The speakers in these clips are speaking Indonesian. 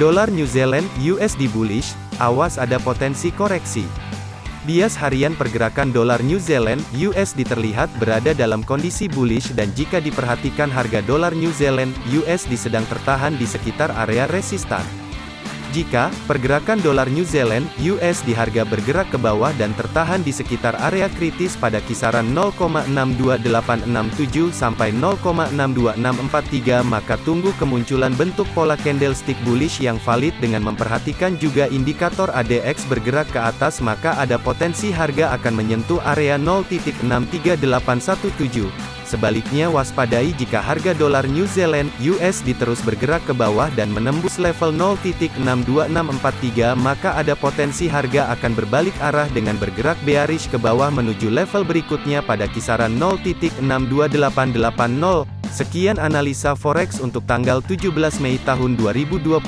Dolar New Zealand USD bullish, awas ada potensi koreksi. Bias harian pergerakan dolar New Zealand USD terlihat berada dalam kondisi bullish dan jika diperhatikan harga dolar New Zealand USD sedang tertahan di sekitar area resistan. Jika pergerakan dolar New Zealand (US) di harga bergerak ke bawah dan tertahan di sekitar area kritis pada kisaran 0,62867 sampai 0,62643 maka tunggu kemunculan bentuk pola candlestick bullish yang valid dengan memperhatikan juga indikator ADX bergerak ke atas maka ada potensi harga akan menyentuh area 0.63817 Sebaliknya waspadai jika harga dolar New Zealand USD terus bergerak ke bawah dan menembus level 0.62643 maka ada potensi harga akan berbalik arah dengan bergerak bearish ke bawah menuju level berikutnya pada kisaran 0.62880. Sekian analisa forex untuk tanggal 17 Mei tahun 2022.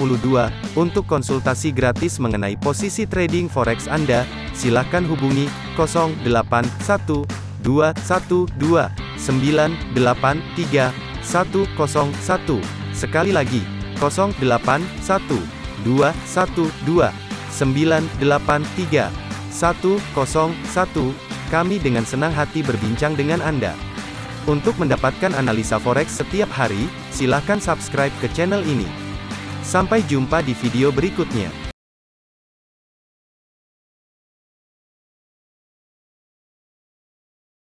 Untuk konsultasi gratis mengenai posisi trading forex Anda, silakan hubungi 081212 983 101. Sekali lagi, 081 212 983 101. Kami dengan senang hati berbincang dengan Anda. Untuk mendapatkan analisa forex setiap hari, silakan subscribe ke channel ini. Sampai jumpa di video berikutnya.